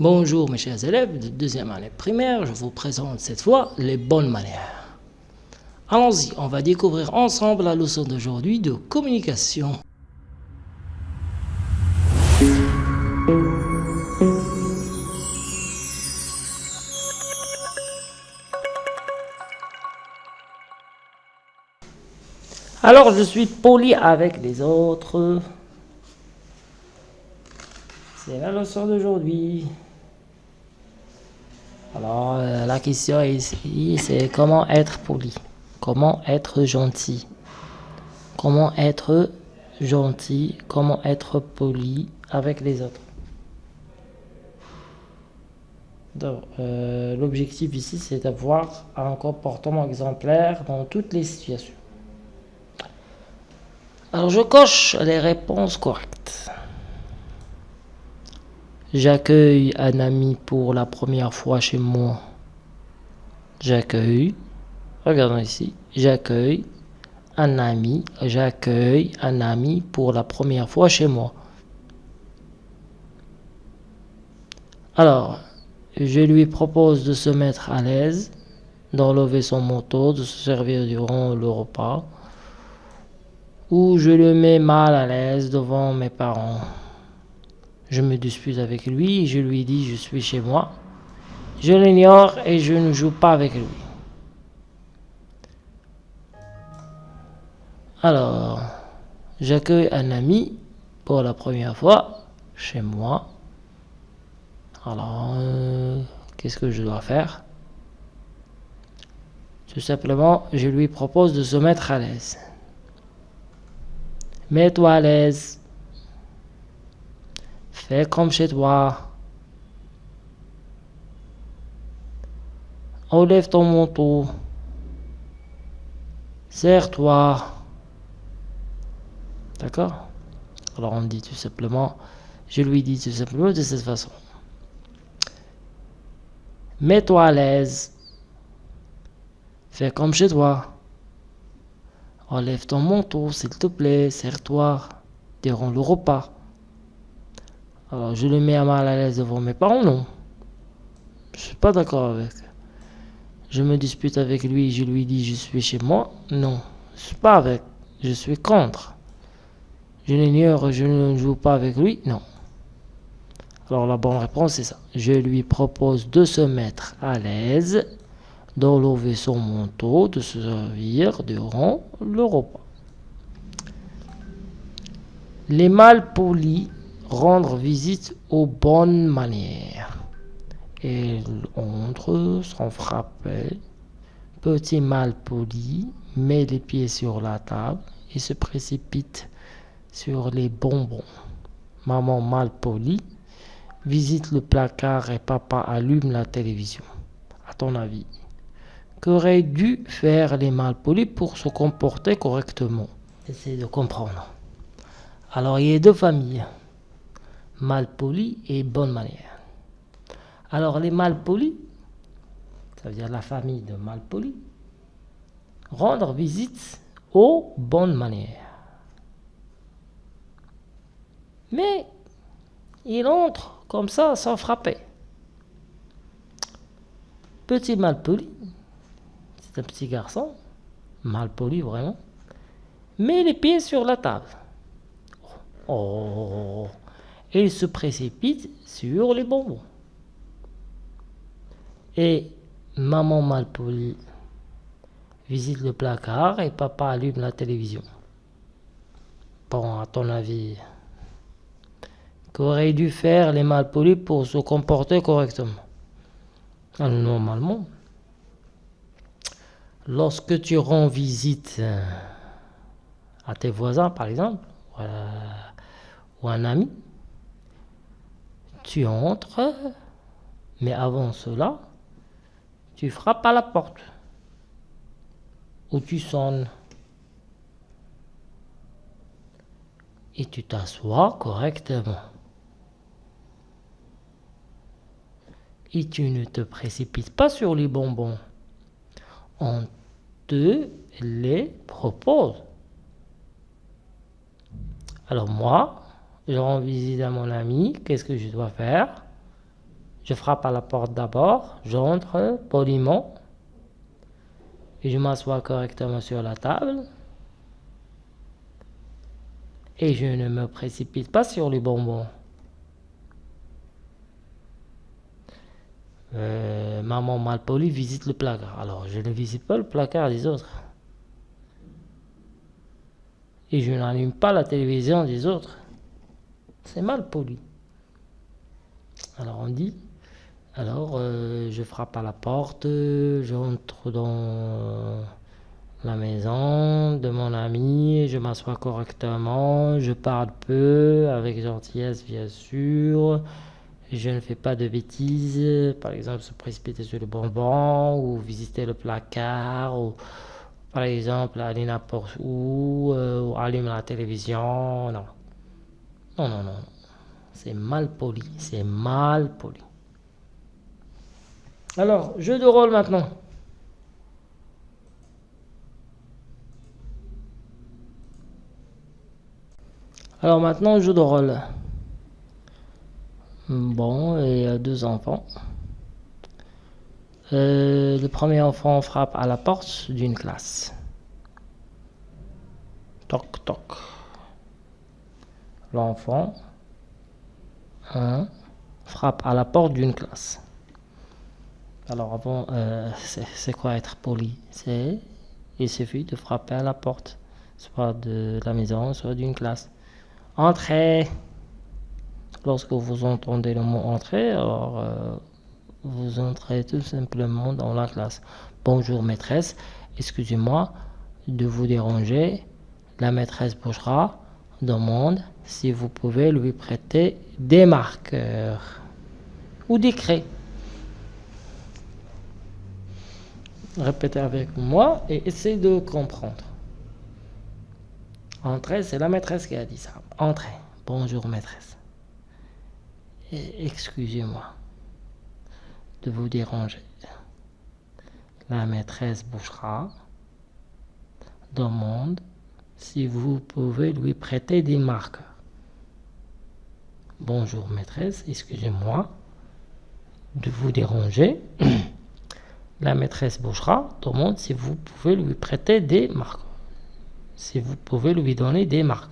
Bonjour mes chers élèves de deuxième année primaire, je vous présente cette fois les bonnes manières. Allons-y, on va découvrir ensemble la leçon d'aujourd'hui de communication. Alors je suis poli avec les autres. C'est la leçon d'aujourd'hui. Alors, euh, la question ici, c'est comment être poli? Comment être gentil? Comment être gentil, comment être poli avec les autres? Euh, l'objectif ici, c'est d'avoir un comportement exemplaire dans toutes les situations. Alors, je coche les réponses correctes. J'accueille un ami pour la première fois chez moi. J'accueille, regardons ici, j'accueille un ami, j'accueille un ami pour la première fois chez moi. Alors, je lui propose de se mettre à l'aise, d'enlever son manteau, de se servir durant le repas, ou je le mets mal à l'aise devant mes parents. Je me dispute avec lui, je lui dis je suis chez moi. Je l'ignore et je ne joue pas avec lui. Alors, j'accueille un ami pour la première fois chez moi. Alors, euh, qu'est-ce que je dois faire? Tout simplement, je lui propose de se mettre à l'aise. Mets-toi à l'aise. Fais comme chez toi. Enlève ton manteau. Serre-toi. D'accord? Alors on dit tout simplement, je lui dis tout simplement de cette façon. Mets-toi à l'aise. Fais comme chez toi. Enlève ton manteau, s'il te plaît. Serre-toi. Durant le repas. Alors, je le mets à mal à l'aise devant mes parents, non. Je suis pas d'accord avec. Je me dispute avec lui, je lui dis je suis chez moi. Non, je suis pas avec. Je suis contre. Je l'ignore, je ne joue pas avec lui. Non. Alors la bonne réponse c'est ça. Je lui propose de se mettre à l'aise, d'enlever son manteau, de se servir durant le repas. Les malpolis rendre visite aux bonnes manières. Et entre sans frapper, petit mal poli, met les pieds sur la table et se précipite sur les bonbons. Maman mal poli visite le placard et papa allume la télévision. À ton avis, qu'aurait dû faire les malpolis pour se comporter correctement? Essayez de comprendre. Alors, il y a deux familles malpoli et bonne manière. Alors les malpolis, ça veut dire la famille de malpolis, rendre visite aux bonnes manières. Mais il entre comme ça sans frapper. Petit malpoli, c'est un petit garçon, malpoli vraiment, met les pieds sur la table. Oh, et il se précipite sur les bonbons. Et maman malpolie visite le placard et papa allume la télévision. Bon, à ton avis, qu'aurait dû faire les malpolis pour se comporter correctement? Alors, Normalement, lorsque tu rends visite à tes voisins, par exemple, ou à un ami, tu entres, mais avant cela, tu frappes à la porte ou tu sonnes et tu t'assois correctement. Et tu ne te précipites pas sur les bonbons. On te les propose. Alors moi, je rends visite à mon ami, qu'est-ce que je dois faire? Je frappe à la porte d'abord, j'entre poliment et je m'assois correctement sur la table. Et je ne me précipite pas sur les bonbons. Euh, maman malpolie visite le placard. Alors, je ne visite pas le placard des autres. Et je n'allume pas la télévision des autres. C'est mal poli. Alors, on dit alors, euh, je frappe à la porte, j'entre dans la maison de mon ami, je m'assois correctement, je parle peu, avec gentillesse bien sûr, je ne fais pas de bêtises, par exemple se précipiter sur le bonbon, ou visiter le placard, ou par exemple aller n'importe où, euh, ou allumer la télévision, non. Non, non, non. C'est mal poli, c'est mal poli. Alors, jeu de rôle maintenant. Alors maintenant, jeu de rôle. Bon, y a deux enfants. Euh, le premier enfant frappe à la porte d'une classe. Toc, toc. L'enfant frappe à la porte d'une classe. Alors avant, euh, c'est quoi être poli? C'est il suffit de frapper à la porte, soit de la maison, soit d'une classe. Entrez Lorsque vous entendez le mot entrer, euh, vous entrez tout simplement dans la classe. Bonjour maîtresse, excusez-moi de vous déranger. La maîtresse bougera, demande si vous pouvez lui prêter des marqueurs ou des craies. Répétez avec moi et essayez de comprendre. Entrez, c'est la maîtresse qui a dit ça. Entrez. Bonjour maîtresse. Excusez-moi de vous déranger. La maîtresse bouchera demande si vous pouvez lui prêter des marqueurs. Bonjour maîtresse, excusez-moi de vous déranger. La maîtresse Bouchera demande si vous pouvez lui prêter des marques. Si vous pouvez lui donner des marques.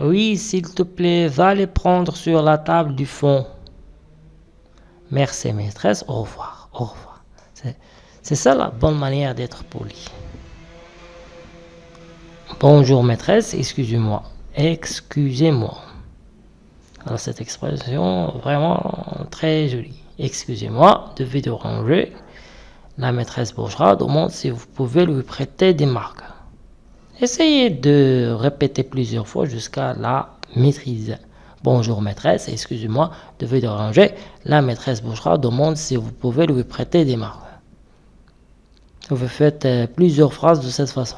Oui, s'il te plaît, va les prendre sur la table du fond. Merci maîtresse, au revoir, au revoir. C'est ça la bonne manière d'être poli. Bonjour maîtresse, excusez-moi. Excusez-moi. Cette expression vraiment très jolie. Excusez-moi de vous déranger. La maîtresse bourgeoise demande si vous pouvez lui prêter des marques. Essayez de répéter plusieurs fois jusqu'à la maîtrise. Bonjour maîtresse, excusez-moi de vous déranger. La maîtresse bourgeoise demande si vous pouvez lui prêter des marques. Vous faites euh, plusieurs phrases de cette façon.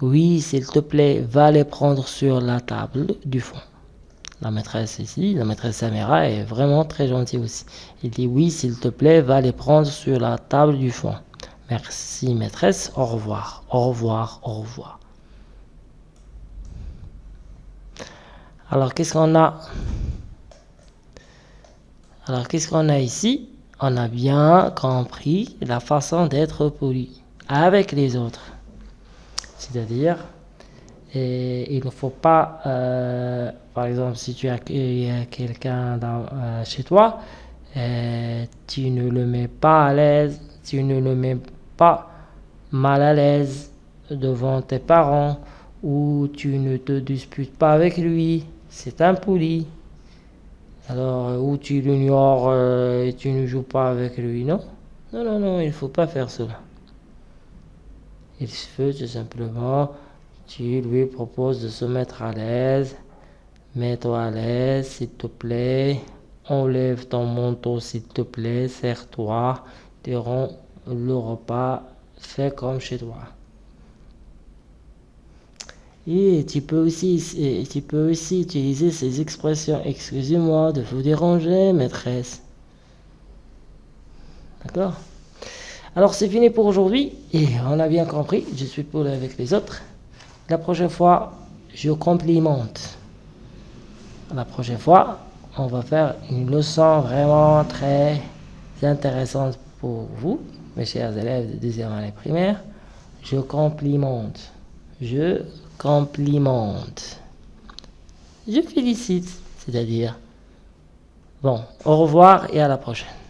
Oui, s'il te plaît, va les prendre sur la table du fond. La maîtresse ici, la maîtresse Samira est vraiment très gentille aussi. Il dit oui, s'il te plaît, va les prendre sur la table du fond. Merci maîtresse, au revoir, au revoir, au revoir. Alors qu'est-ce qu'on a? Alors qu'est-ce qu'on a ici? On a bien compris la façon d'être poli avec les autres. C'est-à-dire, il ne faut pas, euh, par exemple, si tu accueilles quelqu'un euh, chez toi, euh, tu ne le mets pas à l'aise, tu ne le mets pas mal à l'aise devant tes parents, ou tu ne te disputes pas avec lui, c'est impoli. Alors, ou tu l'ignores et tu ne joues pas avec lui, non? Non, non, non, il ne faut pas faire cela. Il faut tout simplement, tu lui proposes de se mettre à l'aise. Mets-toi à l'aise, s'il te plaît. Enlève ton manteau, s'il te plaît. Serre-toi. Durant le repas, fais comme chez toi. Et tu peux aussi, tu peux aussi utiliser ces expressions. Excusez-moi de vous déranger, maîtresse. D'accord? Alors c'est fini pour aujourd'hui. Et on a bien compris, je suis poli avec les autres. La prochaine fois, je complimente. La prochaine fois, on va faire une leçon vraiment très intéressante pour vous, mes chers élèves de deuxième année primaire. Je complimente. Je complimente. Je félicite, c'est-à-dire. Bon, au revoir et à la prochaine.